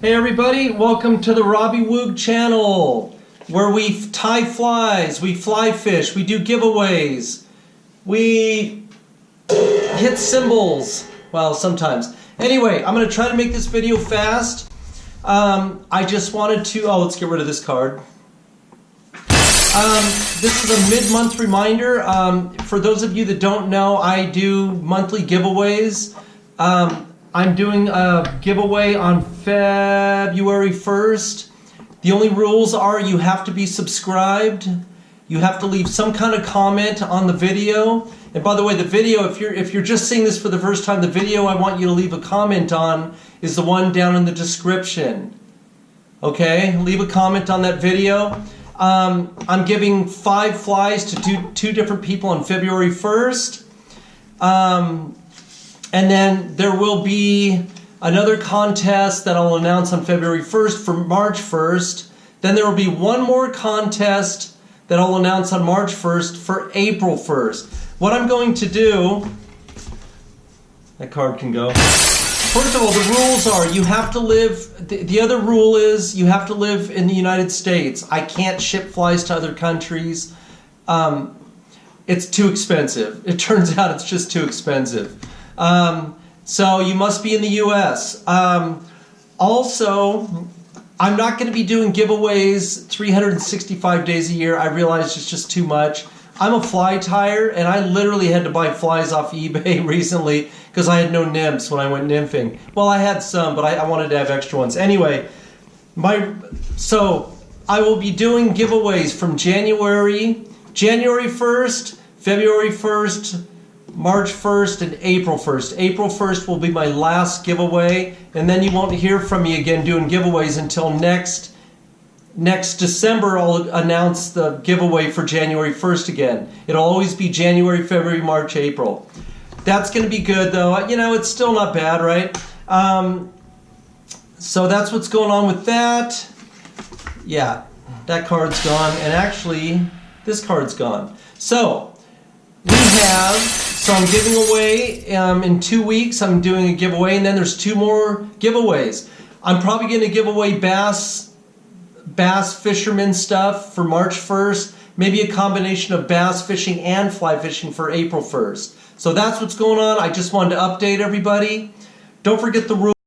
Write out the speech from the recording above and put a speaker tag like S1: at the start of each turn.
S1: Hey everybody, welcome to the Robbie Woog channel where we tie flies, we fly fish, we do giveaways, we hit cymbals. well sometimes. Anyway, I'm going to try to make this video fast. Um, I just wanted to, oh let's get rid of this card. Um, this is a mid-month reminder. Um, for those of you that don't know, I do monthly giveaways. Um, I'm doing a giveaway on February 1st. The only rules are you have to be subscribed. You have to leave some kind of comment on the video. And by the way, the video, if you're if you're just seeing this for the first time, the video I want you to leave a comment on is the one down in the description. Okay, leave a comment on that video. Um, I'm giving five flies to two, two different people on February 1st. Um, and then there will be another contest that I'll announce on February 1st for March 1st. Then there will be one more contest that I'll announce on March 1st for April 1st. What I'm going to do, that card can go. First of all, the rules are you have to live, the, the other rule is you have to live in the United States. I can't ship flies to other countries. Um, it's too expensive. It turns out it's just too expensive. Um, so you must be in the US. Um, also, I'm not going to be doing giveaways 365 days a year. I realize it's just too much. I'm a fly tyer, and I literally had to buy flies off eBay recently because I had no nymphs when I went nymphing. Well, I had some, but I, I wanted to have extra ones. Anyway, my so I will be doing giveaways from January, January 1st, February 1st, March 1st and April 1st. April 1st will be my last giveaway, and then you won't hear from me again doing giveaways until next next December I'll announce the giveaway for January 1st again. It'll always be January, February, March, April. That's going to be good though. You know, it's still not bad, right? Um, so that's what's going on with that. Yeah, that card's gone. And actually, this card's gone. So, we have so I'm giving away um, in two weeks. I'm doing a giveaway, and then there's two more giveaways. I'm probably going to give away bass, bass fisherman stuff for March 1st. Maybe a combination of bass fishing and fly fishing for April 1st. So that's what's going on. I just wanted to update everybody. Don't forget the rules.